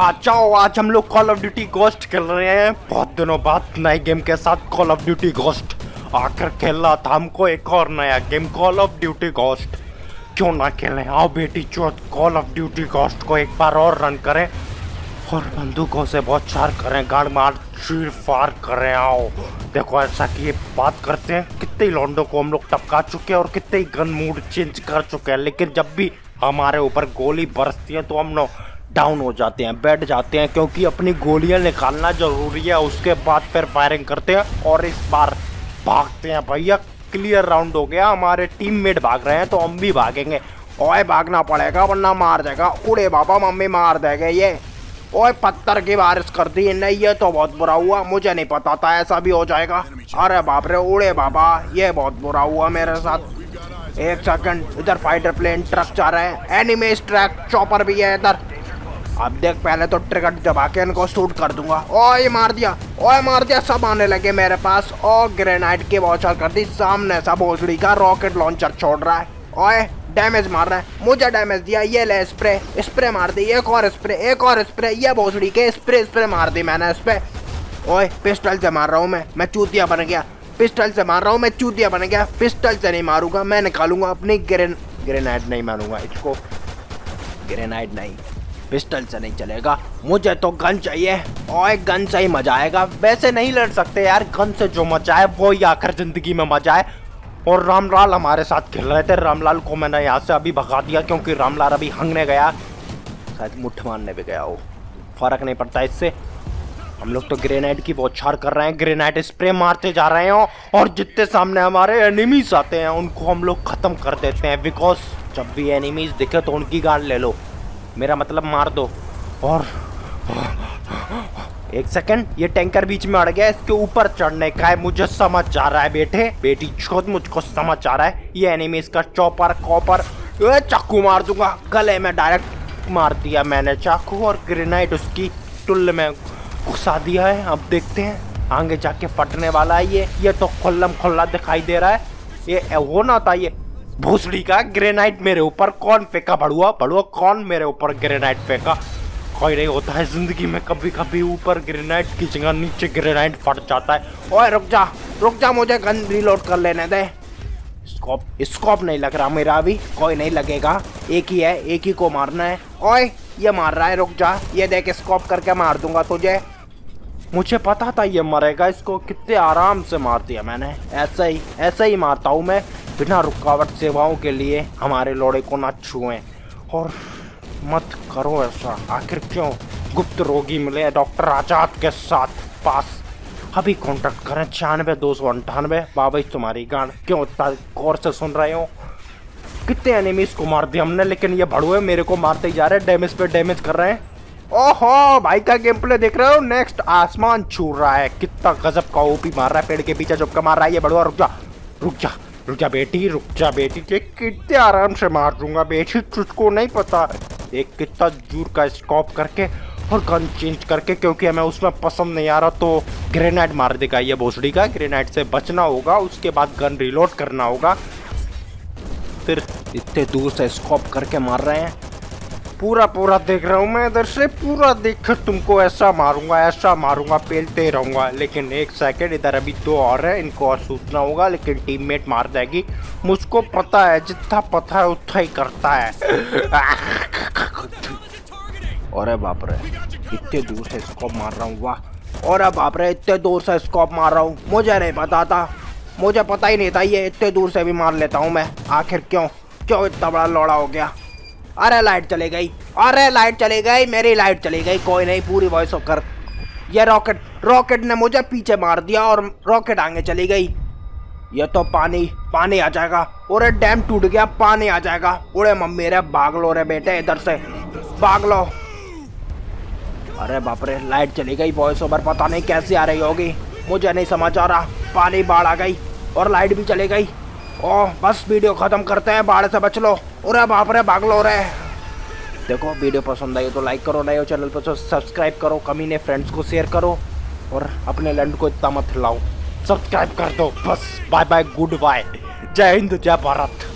आ जाओ आज हम लोग कॉल ऑफ़ ड्यूटी गोस्ट खेल रहे हैं। बहुत दिनों बाद नए गेम के साथ कॉल ऑफ़ ड्यूटी गोस्ट आकर खेलना था हमको एक और नया game call of duty ghost क्यों ना खेलें? आओ बेटी चौथ कॉल ऑफ़ ड्यूटी गोस्ट को एक बार और रन करें। और बंदूकों से बहुत चार करें, गाड़ मार, चीर फार करें, आओ। देखो ऐसा कि ये बात करते हैं, कितने लौंडों को हम लोग टपका चुके हैं और कितने गन मूड चेंज कर चुके हैं, लेकिन जब भी हमारे ऊपर गोली बरसती है तो हम लोग डाउन हो जाते हैं, बैठ जाते हैं क्योंकि अपनी गोलियाँ निकालना ज़रूरी है, उसके बाद फिर फायरिंग करते हैं और इस बार भागते हैं भैया। क्लियर राउंड हो गया, हमारे टीममेट भाग रहे हैं तो हम भी भागेंगे। ओए, भागना पड़ेगा, वरना मार देगा। उड़े बाबा, मम्मी मार देंगे ये। ओए, पत्थर की बारिश कर दी नहीं ये तो बहुत बुरा हुआ, मुझे नहीं पता था ऐसा भी हो जाएगा। अरे बाप रे, उड़े बाबा, ये बहुत बुरा हुआ मेरे साथ। एक सेकंड इधर फाइटर प्लेन ट्रक जा रहे हैं एनिमेस ट्रैक चॉपर भी है इधर। अब देख, पहले तो ट्रिगर दबा के इनको शूट कर दूँगा। ओए, मार दिया। ओए, मार दिया। सब आने लगे मेरे पास। ओ ग्रेनाइट की वॉचर कर दी। सामने सब भोसड़ी का रॉकेट लॉन्चर छोड़ रहा है। ओए डैमेज मार रहा है। मुझे डैमेज दिया। ये ले स्प्रे स्प्रे मार दी। एक और स्प्रे एक और स्प्रे ये भोसड़ी के स्प्रे स्प्रे मार दी मैंने इस पर ओए पिस्टल से मार रहा हूँ मैं। मैं चूतिया बन गया। पिस्टल से मार रहा हूँ मैं। चूतिया बन गया। पिस्टल से नहीं मारूँगा। मैं निकालूँगा अपनी ग्रेन ग्रेनाइट नहीं मारूँगा। इसको ग्रेनाइट नहीं। पिस्टल से नहीं चलेगा। मुझे तो गन चाहिए। और गन से ही मज़ा आएगा। वैसे नहीं लड़ सकते यार। गन से जो मज़ा है, वो ही आखिर ज़िंदगी में मज़ा है। और रामलाल हमारे साथ खेल रहे थे। रामलाल को मैंने यहाँ से अभी भगा दिया, क्योंकि रामलाल अभी हंगने गया। शायद मुठ मारने भी गया हो। फ़र्क नहीं पड़ता इससे। हम लोग तो ग्रेनाइट की बौछार कर रहे हैं। ग्रेनाइट स्प्रे मारते जा रहे हैं। और जितने सामने हमारे एनिमीज आते हैं, उनको हम लोग खत्म कर देते हैं। बिकॉज़ जब भी एनिमीज दिखे तो उनकी गाड़ ले लो। मेरा मतलब मार दो। और एक सेकंड, ये टैंकर बीच में अड़ गया, इसके ऊपर चढ़ने का है, मुझे समझ जा रहा है बेटे। बेटी, खुद मुझको समझ आ रहा है, ये एनिमीज का चॉपर कॉपर चाकू मार दूँगा। गले में डायरेक्ट मार दिया मैंने चाकू और ग्रेनाइट उसकी टुल्ल में घुसा दिया है। अब देखते हैं, आगे जाके फटने वाला है ये। ये तो खुल्लम खुल्ला दिखाई दे रहा है। ये, वो ना था ये। भूसड़ी का ग्रेनाइट मेरे ऊपर कौन फेंका? बड़ुआ बड़ुआ, कौन मेरे ऊपर ग्रेनाइट फेंका? कोई नहीं होता है ज़िंदगी में कभी कभी ऊपर ग्रेनाइट की जगह नीचे ग्रेनाइट फट जाता है। ओए, रुक जा रुक जा, मुझे गन रिलोड कर लेने दे। स्कोप स्कोप नहीं लग रहा मेरा अभी, कोई नहीं लगेगा। एक ही है, एक ही को मारना है। ओए, ये मार रहा है, रुक जा, ये देख स्कोप करके मार दूँगा तुझे। मुझे पता था ये मरेगा, इसको कितने आराम से मार दिया मैंने। ऐसा ही ऐसा ही मारता हूँ मैं। बिना रुकावट सेवाओं के लिए हमारे लोड़े को ना छुएँ। और मत करो ऐसा। आखिर क्यों गुप्त रोगी मिले डॉक्टर आज़ाद के साथ पास? अभी कांटेक्ट करें। छियानवे, दो सौ अंठानवे बाबा तुम्हारी गान क्यों इतना गौर से सुन रहे हो? कितने एनिमीज को मार दिया हमने, लेकिन ये भड़ुए मेरे को मारते ही जा रहे हैं। डैमेज पे डैमेज कर रहे हैं। ओहो, भाई का गेम प्ले देख रहे हो? नेक्स्ट आसमान छू रहा है। कितना गजब का ओपी मार रहा है। पेड़ के पीछे चुपका मार रहा है। ये बड़ुआ रुक जा रुक जा। रुक जा बेटी, रुक जा बेटी, देख कितने आराम से मार दूँगा बेटी, तुझको नहीं पता। एक कितना दूर का स्कॉप करके और गन चेंज करके, क्योंकि हमें उसमें पसंद नहीं आ रहा तो ग्रेनाइड मार देगा ये भोसड़ी का। ग्रेनाइड से बचना होगा, उसके बाद गन रिलोड करना होगा। फिर इतने दूर से स्कॉप करके मार रहे हैं। पूरा पूरा देख रहा हूँ मैं इधर से, पूरा देख तुमको ऐसा मारूँगा ऐसा मारूँगा, पेलते रहूँगा। लेकिन एक सेकंड इधर अभी दो और है, इनको और सूचना होगा, लेकिन टीममेट मार जाएगी। मुझको पता है, जितना पता है, उतना ही करता है। और बाप रे, इतने दूर से स्कोप मार रहा हूँ, वाह। और बाप रे, इतने दूर से स्कोप मार रहा हूँ। मुझे नहीं पता था। मुझे पता ही नहीं था, ये इतने दूर से भी मार लेता हूँ मैं। आखिर क्यों? क्यों इतना बड़ा लौड़ा हो गया? अरे लाइट चली गई। अरे लाइट चली गई, मेरी लाइट चली गई। कोई नहीं, पूरी वॉइस कर। ये रॉकेट रॉकेट ने मुझे पीछे मार दिया और रॉकेट आगे चली गई। ये तो पानी पानी आ जाएगा। और डैम टूट गया, पानी आ जाएगा। उड़े मम्मी रे भाग लो रे बेटे इधर से। भाग लो अरे बाप रे, लाइट चली गई वॉइस ओवर पता नहीं कैसे आ रही होगी। मुझे नहीं समझ आ रहा। पानी बाढ़ आ गई और लाइट भी चली गई। ओह, बस वीडियो ख़त्म करते हैं, बाढ़ से बच लो। अरे बाप रे भाग लो रहे देखो, वीडियो पसंद आई तो लाइक करो, नए हो चैनल पर तो सब्सक्राइब करो, कमी ने फ्रेंड्स को शेयर करो और अपने लंड को इतना मत लाओ। सब्सक्राइब कर दो, बस बाय बाय गुड बाय जय हिंद, जय भारत।